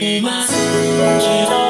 います。